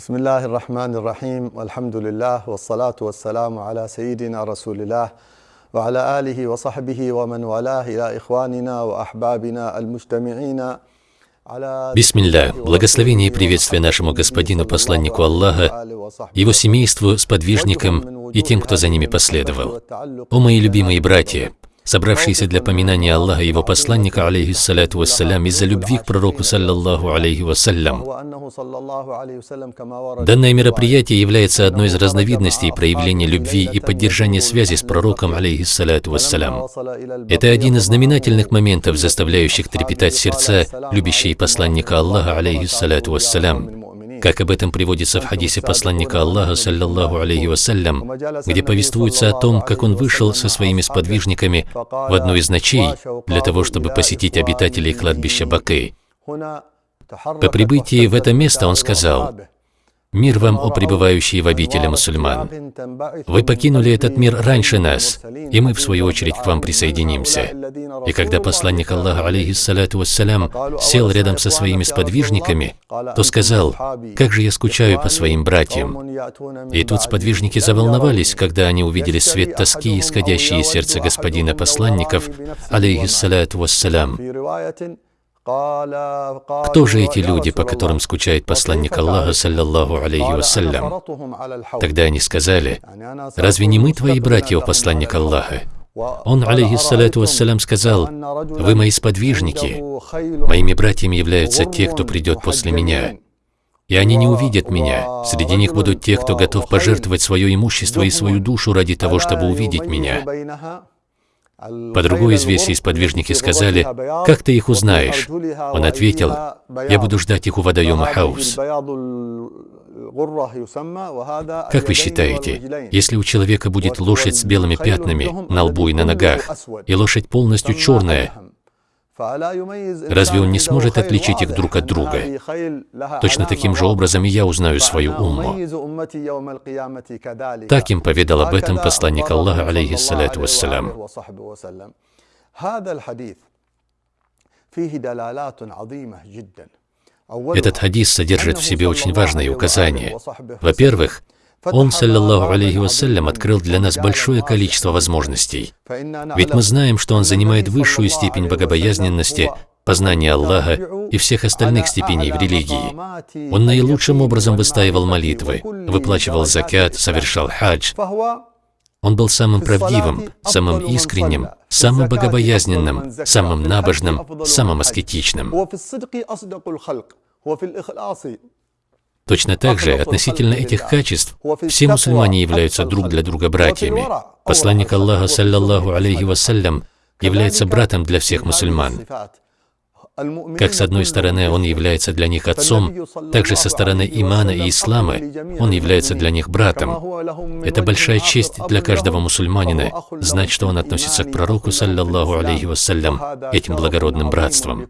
بسم الله الرحمن الرحيم والحمد لله والصلاة والسلام على سيدنا رسول الله وعلى آله وصحبه ومن والاه إلى إخواننا وأحبابنا المجتمعين Бисмилля, благословение и приветствие нашему господину, посланнику Аллаха, его семейству, сподвижникам и тем, кто за ними последовал. О мои любимые братья, собравшиеся для поминания Аллаха и его посланника, алейхиссаляту вассалям, из-за любви к пророку, саллаллаху алейхи вассалям. Данное мероприятие является одной из разновидностей проявления любви и поддержания связи с пророком, алейхиссаляту вассалям. Это один из знаменательных моментов, заставляющих трепетать сердца любящие посланника Аллаха, алейхиссаляту вассалям, как об этом приводится в хадисе посланника Аллаха, саллаллаху алейхи вассалям, где повествуется о том, как он вышел со своими сподвижниками в одну из ночей для того, чтобы посетить обитателей кладбища Бакы. По прибытии в это место он сказал, Мир вам, о пребывающие в обители мусульман. Вы покинули этот мир раньше нас, и мы, в свою очередь, к вам присоединимся. И когда посланник Аллаха, алейхиссалату вассалям, сел рядом со своими сподвижниками, то сказал, «Как же я скучаю по своим братьям». И тут сподвижники заволновались, когда они увидели свет тоски, исходящий из сердца господина посланников, алейхиссалату вассалям. Кто же эти люди, по которым скучает посланник Аллаха, саллаллаху алейхи вассалям? Тогда они сказали, «Разве не мы твои братья, о посланник Аллаха?» Он, алейхиссалату вассалям, сказал, «Вы мои сподвижники. Моими братьями являются те, кто придет после меня. И они не увидят меня. Среди них будут те, кто готов пожертвовать свое имущество и свою душу ради того, чтобы увидеть меня. По другой из версий сподвижники сказали, «Как ты их узнаешь?» Он ответил, «Я буду ждать их у водоема Хаус». Как вы считаете, если у человека будет лошадь с белыми пятнами на лбу и на ногах, и лошадь полностью черная, Разве он не сможет отличить их друг от друга? Точно таким же образом и я узнаю свою умму. Так им поведал об этом посланник Аллаха, алейхиссалату вассалям. Этот хадис содержит в себе очень важные указания. Во-первых, он, саллиллаху алейхи вассалям, открыл для нас большое количество возможностей. Ведь мы знаем, что он занимает высшую степень богобоязненности, познания Аллаха и всех остальных степеней в религии. Он наилучшим образом выстаивал молитвы, выплачивал закят, совершал хадж. Он был самым правдивым, самым искренним, самым богобоязненным, самым набожным, самым аскетичным. Точно так же, относительно этих качеств, все мусульмане являются друг для друга братьями. Посланник Аллаха, саллаллаху алейхи вассалям, является братом для всех мусульман. Как с одной стороны он является для них отцом, также со стороны имана и ислама он является для них братом. Это большая честь для каждого мусульманина знать, что он относится к пророку, саллаллаху алейхи вассалям, этим благородным братством.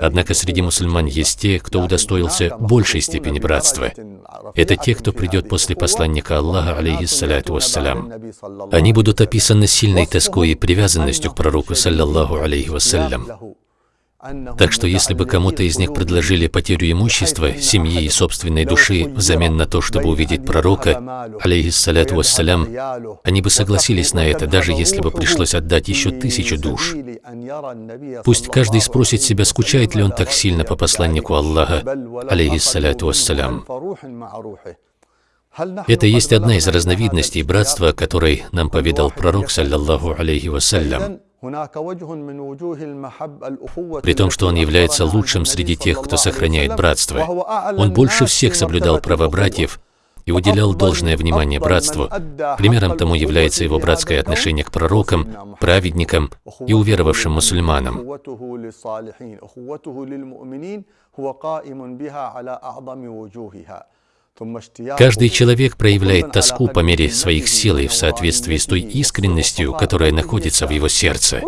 Однако среди мусульман есть те, кто удостоился большей степени братства. Это те, кто придет после посланника Аллаха, алейхиссаляту вассалям. Они будут описаны сильной тоской и привязанностью к пророку, саллаллаху алейхи вассалям. Так что если бы кому-то из них предложили потерю имущества, семьи и собственной души взамен на то, чтобы увидеть пророка, алейхиссаляту вассалям, они бы согласились на это, даже если бы пришлось отдать еще тысячу душ. Пусть каждый спросит себя, скучает ли он так сильно по посланнику Аллаха, алейхиссаляту вассалям. Это есть одна из разновидностей братства, которой нам поведал пророк, саллаллаху алейхи вассалям. При том, что он является лучшим среди тех, кто сохраняет братство. Он больше всех соблюдал права братьев и уделял должное внимание братству. Примером тому является его братское отношение к пророкам, праведникам и уверовавшим мусульманам. Каждый человек проявляет тоску по мере своих сил и в соответствии с той искренностью, которая находится в его сердце.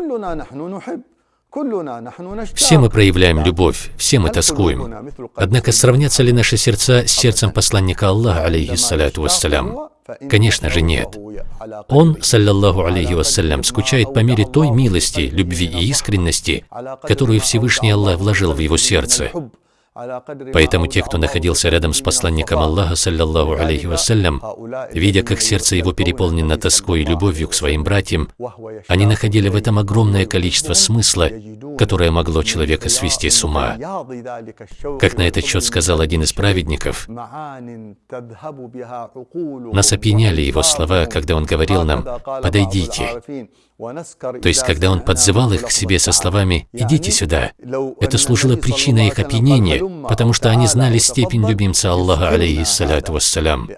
Все мы проявляем любовь, все мы тоскуем. Однако сравнятся ли наши сердца с сердцем посланника Аллаха, алейхиссаляту вассалям? Конечно же нет. Он, саллаллаху алейхи вассалям, скучает по мере той милости, любви и искренности, которую Всевышний Аллах вложил в его сердце. Поэтому те, кто находился рядом с посланником Аллаха, саллаллаху алейхи вассалям, видя, как сердце его переполнено тоской и любовью к своим братьям, они находили в этом огромное количество смысла, которое могло человека свести с ума. Как на этот счет сказал один из праведников, нас опьяняли его слова, когда он говорил нам «подойдите». То есть, когда он подзывал их к себе со словами «идите сюда», это служило причиной их опьянения, потому что они знали степень любимца Аллаха, алейхиссаляту вассалям.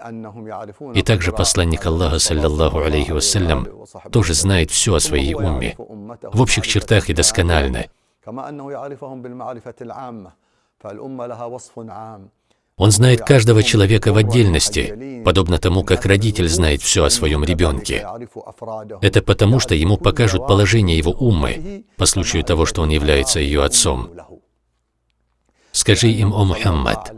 И также посланник Аллаха, саллаллаху алейхи вассалям, тоже знает все о своей умме, в общих чертах и досконально. Он знает каждого человека в отдельности, подобно тому, как родитель знает все о своем ребенке. Это потому, что ему покажут положение его уммы, по случаю того, что он является ее отцом. Скажи им, о Мухаммад,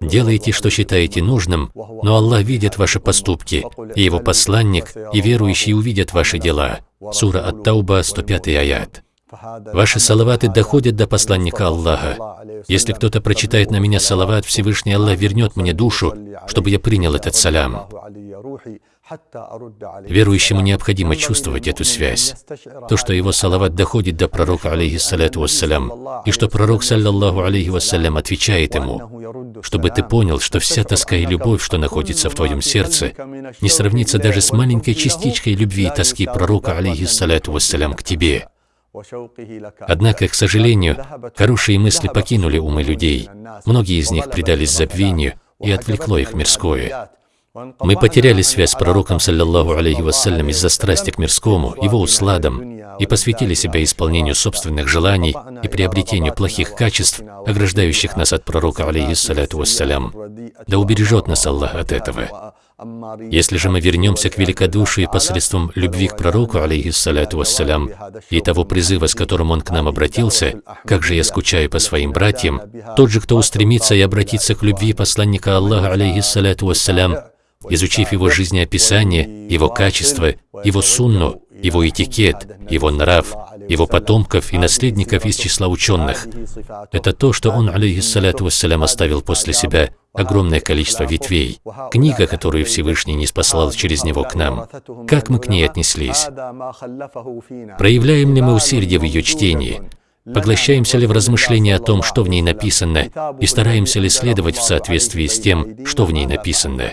делайте, что считаете нужным, но Аллах видит ваши поступки, и Его посланник, и верующие увидят ваши дела. Сура Ат-Тауба, 105 аят. Ваши салаваты доходят до посланника Аллаха. Если кто-то прочитает на меня салават, Всевышний Аллах вернет мне душу, чтобы я принял этот салям. Верующему необходимо чувствовать эту связь. То, что его салават доходит до пророка, алейхиссаляту вассалям, и что пророк, саллаллаху алейхи вассалям, отвечает ему, чтобы ты понял, что вся тоска и любовь, что находится в твоем сердце, не сравнится даже с маленькой частичкой любви и тоски пророка, алейхиссаляту вассалям, к тебе. Однако, к сожалению, хорошие мысли покинули умы людей. Многие из них предались забвению, и отвлекло их мирское. Мы потеряли связь с пророком, саллаллаху алейхи вассалям, из-за страсти к мирскому, его усладам, и посвятили себя исполнению собственных желаний и приобретению плохих качеств, ограждающих нас от пророка, алейхиссаляту вассалям. Да убережет нас Аллах от этого. Если же мы вернемся к великодушию посредством любви к пророку, алейхиссаляту вассалям, и того призыва, с которым он к нам обратился, «Как же я скучаю по своим братьям», тот же, кто устремится и обратится к любви посланника Аллаха, алейхиссаляту вассалям, изучив его жизнеописание, его качество, его сунну, его этикет, его нрав, его потомков и наследников из числа ученых. Это то, что он, алейхиссаляту вассалям, оставил после себя огромное количество ветвей, книга, которую Всевышний не спаслал через него к нам. Как мы к ней отнеслись? Проявляем ли мы усердие в ее чтении? Поглощаемся ли в размышлении о том, что в ней написано, и стараемся ли следовать в соответствии с тем, что в ней написано?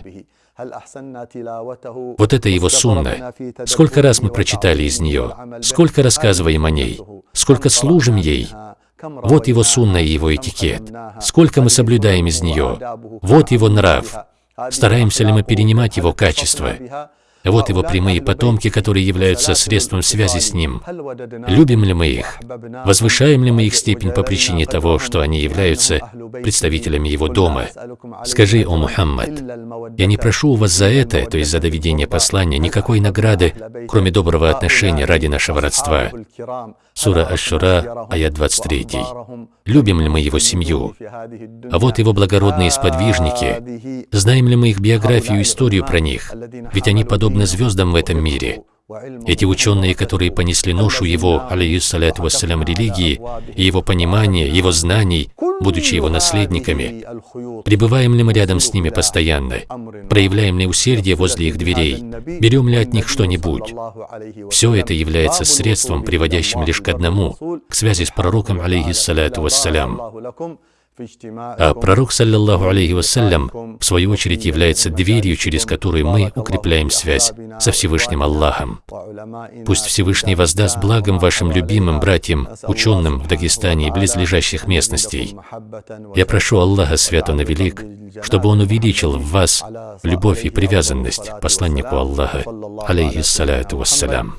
Вот это его сунна. Сколько раз мы прочитали из нее, сколько рассказываем о ней, сколько служим ей. Вот его сунна и его этикет. Сколько мы соблюдаем из нее. Вот его нрав. Стараемся ли мы перенимать его качества. Вот его прямые потомки, которые являются средством связи с ним. Любим ли мы их? Возвышаем ли мы их степень по причине того, что они являются представителями его дома? Скажи, о Мухаммад, я не прошу у вас за это, то есть за доведение послания, никакой награды, кроме доброго отношения ради нашего родства. Сура Аш-Шура, аят 23. Любим ли мы его семью? А вот его благородные сподвижники. Знаем ли мы их биографию и историю про них? Ведь они подобны звездам в этом мире. Эти ученые, которые понесли ношу его, алейхиссаляту вассалям, религии, и его понимания, его знаний, будучи его наследниками, пребываем ли мы рядом с ними постоянно, проявляем ли усердие возле их дверей, берем ли от них что-нибудь. Все это является средством, приводящим лишь к одному, к связи с пророком, алейхиссаляту вассалям. А пророк, саллиллаху алейхи вассалям, в свою очередь является дверью, через которую мы укрепляем связь со Всевышним Аллахом. Пусть Всевышний воздаст благом вашим любимым братьям, ученым в Дагестане и близлежащих местностей. Я прошу Аллаха, свят Он и велик, чтобы Он увеличил в вас любовь и привязанность посланнику Аллаха, алейхиссаляту вассалям.